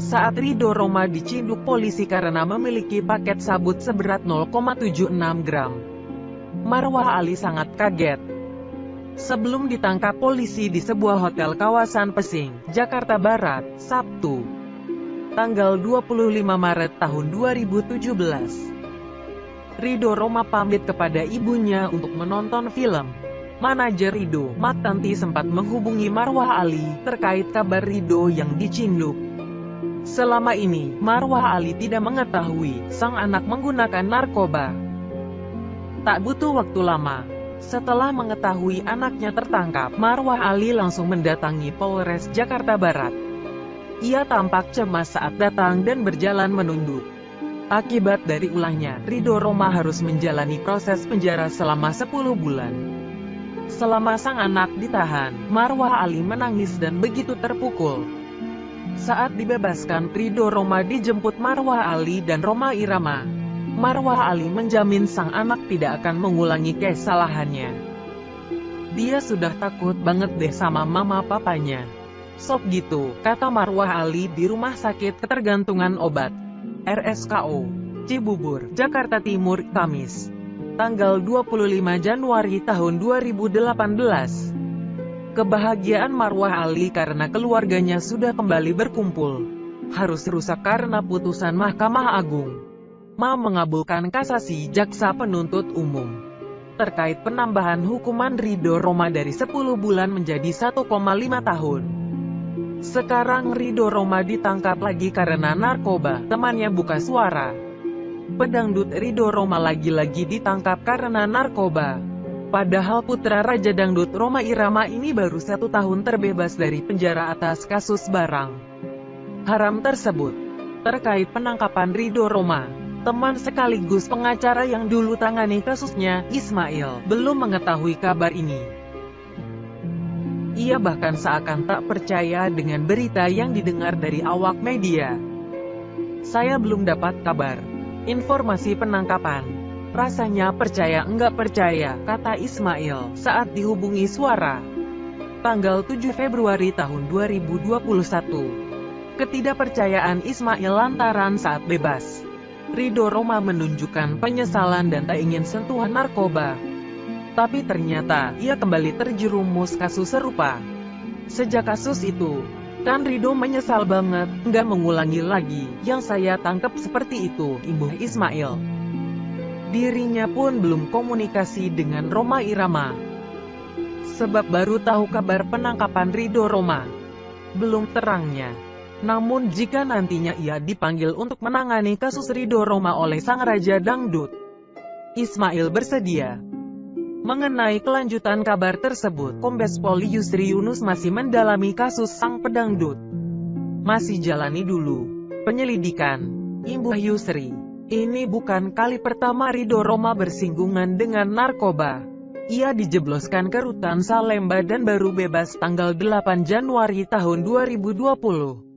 Saat Rido Roma diciduk polisi karena memiliki paket sabut seberat 0,76 gram. Marwah Ali sangat kaget. Sebelum ditangkap polisi di sebuah hotel kawasan Pesing, Jakarta Barat, Sabtu, tanggal 25 Maret tahun 2017. Rido Roma pamit kepada ibunya untuk menonton film. Manajer Rido, Tanti sempat menghubungi Marwah Ali terkait kabar Rido yang dicinduk. Selama ini, Marwah Ali tidak mengetahui sang anak menggunakan narkoba. Tak butuh waktu lama, setelah mengetahui anaknya tertangkap, Marwah Ali langsung mendatangi Polres Jakarta Barat. Ia tampak cemas saat datang dan berjalan menunduk. Akibat dari ulahnya, Rido Roma harus menjalani proses penjara selama 10 bulan. Selama sang anak ditahan, Marwah Ali menangis dan begitu terpukul. Saat dibebaskan, Rido Roma dijemput Marwah Ali dan Roma Irama. Marwah Ali menjamin sang anak tidak akan mengulangi kesalahannya. Dia sudah takut banget deh sama mama papanya. Sok gitu, kata Marwah Ali di Rumah Sakit Ketergantungan Obat. RSKO. Cibubur, Jakarta Timur, Kamis. Tanggal 25 Januari tahun 2018. Kebahagiaan Marwah Ali karena keluarganya sudah kembali berkumpul. Harus rusak karena putusan Mahkamah Agung. Ma mengabulkan kasasi jaksa penuntut umum terkait penambahan hukuman Rido Roma dari 10 bulan menjadi 1,5 tahun. Sekarang Rido Roma ditangkap lagi karena narkoba, temannya buka suara. Pedangdut Rido Roma lagi-lagi ditangkap karena narkoba. Padahal putra Raja Dangdut Roma Irama ini baru satu tahun terbebas dari penjara atas kasus barang haram tersebut. Terkait penangkapan Rido Roma, teman sekaligus pengacara yang dulu tangani kasusnya, Ismail, belum mengetahui kabar ini. Ia bahkan seakan tak percaya dengan berita yang didengar dari awak media. Saya belum dapat kabar. Informasi penangkapan. Rasanya percaya enggak percaya, kata Ismail, saat dihubungi suara. Tanggal 7 Februari tahun 2021. Ketidakpercayaan Ismail lantaran saat bebas. Rido Roma menunjukkan penyesalan dan tak ingin sentuhan narkoba. Tapi ternyata, ia kembali terjerumus kasus serupa. Sejak kasus itu, kan Rido menyesal banget, nggak mengulangi lagi, yang saya tangkap seperti itu, Ibu Ismail. Dirinya pun belum komunikasi dengan Roma Irama. Sebab baru tahu kabar penangkapan Rido Roma. Belum terangnya. Namun jika nantinya ia dipanggil untuk menangani kasus Rido Roma oleh Sang Raja Dangdut, Ismail bersedia. Mengenai kelanjutan kabar tersebut, Kombes Pol Yusri Yunus masih mendalami kasus sang pedangdut. Masih jalani dulu penyelidikan. Imbuh Yusri, ini bukan kali pertama Rido Roma bersinggungan dengan narkoba. Ia dijebloskan ke rutan Salemba dan baru bebas tanggal 8 Januari tahun 2020.